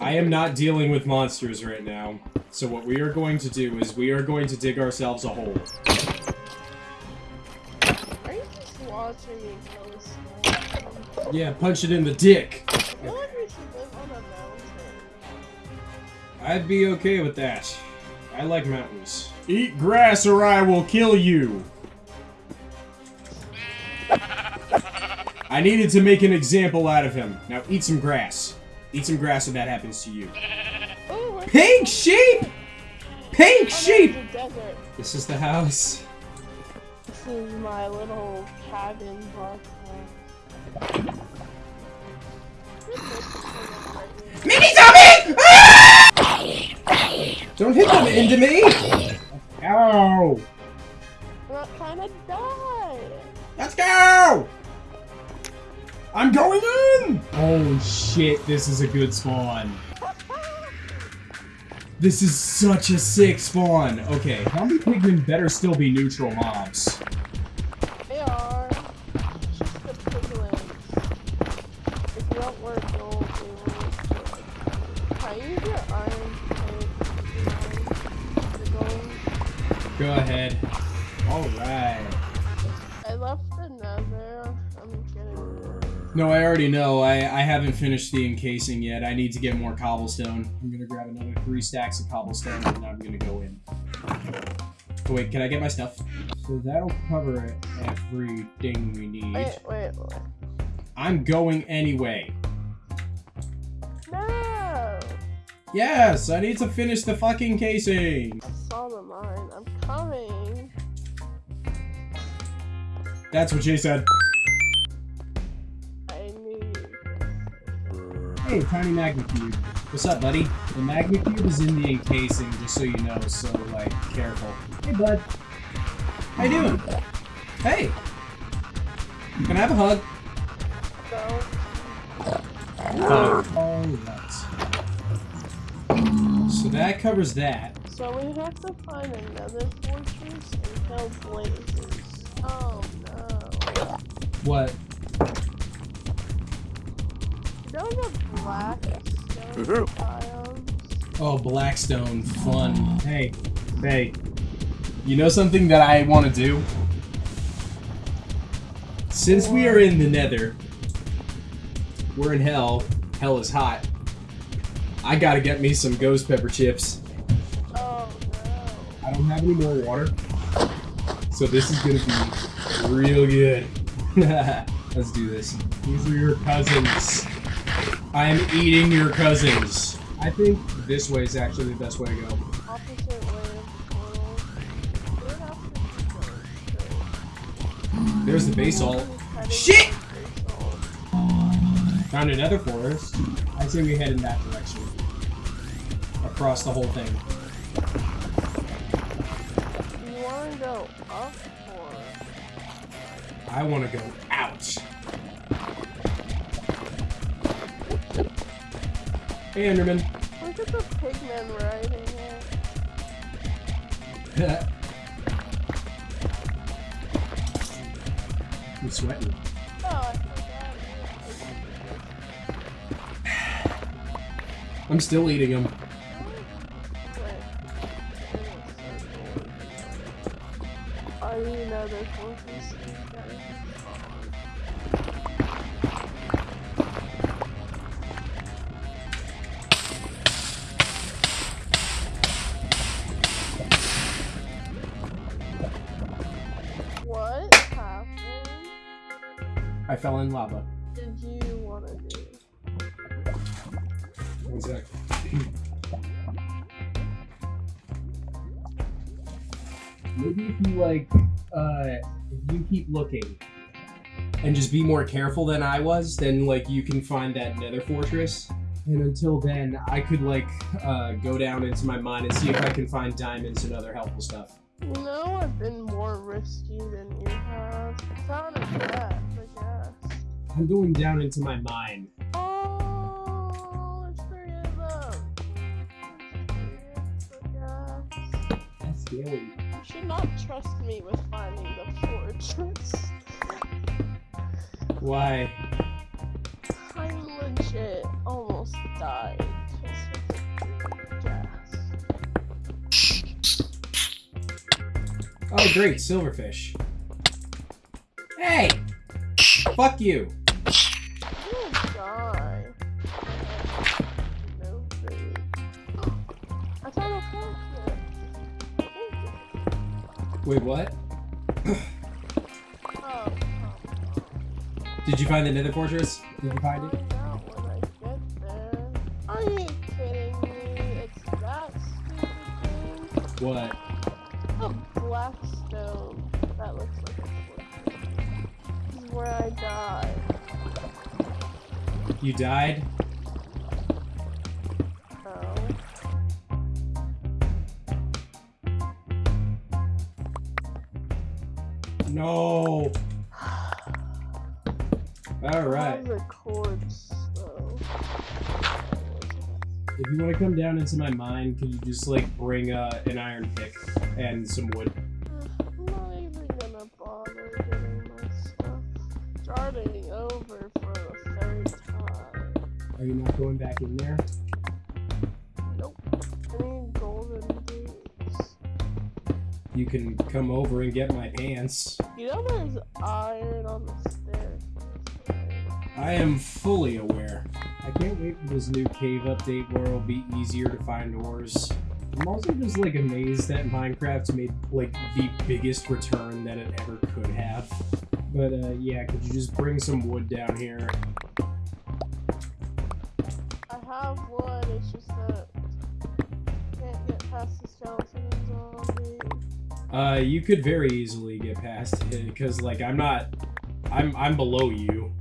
I am not dealing with monsters right now. So what we are going to do is we are going to dig ourselves a hole. Are you just watching me kill? Yeah, punch it in the dick. I feel like we should live on a mountain. I'd be okay with that. I like mountains. Eat grass or I will kill you. I needed to make an example out of him. Now eat some grass. Eat some grass if that happens to you. Oh, we're Pink sheep! Pink oh, sheep! there's a desert. This is the house. This is my little cabin block. Mini zombie! Ah! Don't hit them into me! Ow! I'm not trying to die. Let's go! I'm going in! Oh shit, this is a good spawn. This is such a sick spawn. Okay, zombie pigmen better still be neutral mobs. They are. It's just the piglins. If you don't work, you'll be able Can I use your iron? Go ahead. Alright. No, I already know. I, I haven't finished the encasing yet. I need to get more cobblestone. I'm gonna grab another three stacks of cobblestone and I'm gonna go in. Oh, wait, can I get my stuff? So that'll cover everything we need. Wait, wait, wait. I'm going anyway. No! Yes, I need to finish the fucking casing. I saw the mine. I'm coming. That's what she said. Hey, tiny magma cube. What's up, buddy? The magma cube is in the encasing, just so you know, so, like, careful. Hey, bud. How you doing? Hey! Can I have a hug? So, Hug. Oh, that's... So that covers that. so we have to find another fortress and kill blazes. Oh no. What? You know the black mm-hmm. stone biomes? Oh, Blackstone. Fun. Hey. Hey. You know something that I want to do? Since we are in the nether, we're in hell. Hell is hot. I gotta get me some ghost pepper chips. Oh no. I don't have any more water. So this is gonna be real good. Let's do this. These are your cousins. I am eating your cousins. I think this way is actually the best way to go. Opposite way of portal. We'd have to go straight. There's the basalt. Heading Shit! Found another forest. I say we head in that direction. Across the whole thing. You wanna go up or I want to go out. Hey, Enderman. look at the pigmen riding it. I'm sweating. Oh, I I'm still eating them. Are you another fortress? I lava. Did you want to do? One sec. Maybe if you like, uh, if you keep looking and just be more careful than I was, then like you can find that nether fortress. And until then, I could like uh, go down into my mine and see if I can find diamonds and other helpful stuff. You know I've been more risky than you have. Found a cat, I guess. I'm going down into my mind. That's scary. You should not trust me with finding the fortress. Why? I legit almost died. Oh, great, silverfish. Hey! Fuck you! Oh I'm. No food. I found a fortress. Wait, what? Oh. Did you find the nether fortress? Did you find it? Find out when I get there. Are you kidding me? It's that. What? Oh, a black stone that looks like a fortress. This is where I died. You died? Oh. No. Alright. How's corpse though? If you want to come down into my mine, can you just like bring uh, an iron pick and some wood? I'm not even gonna bother getting my stuff. Starting over Are you not going back in there? Nope. I need golden boots. You can come over and get my pants. You know there's iron on the stairs. I am fully aware. I can't wait for this new cave update where it'll be easier to find ores. I'm also just like amazed that Minecraft's made like the biggest return that it ever could have. But uh, yeah, could you just bring some wood down here? I have wood, it's just that I can't get past the skeleton and zombie. Uh, you could very easily get past it because like I'm not, I'm I'm below you.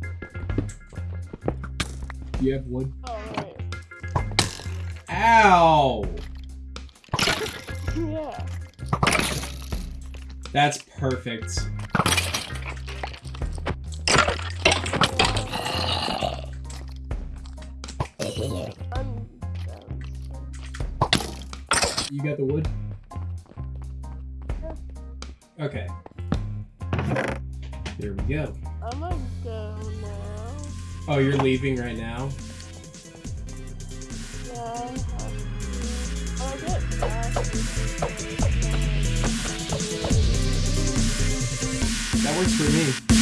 Do you have wood? Oh right. Ow! Yeah. That's perfect. You got the wood? Okay. There we go. I'm gonna go now. Oh, you're leaving right now? Yeah, I have to. Oh, I'll get back. That works for me.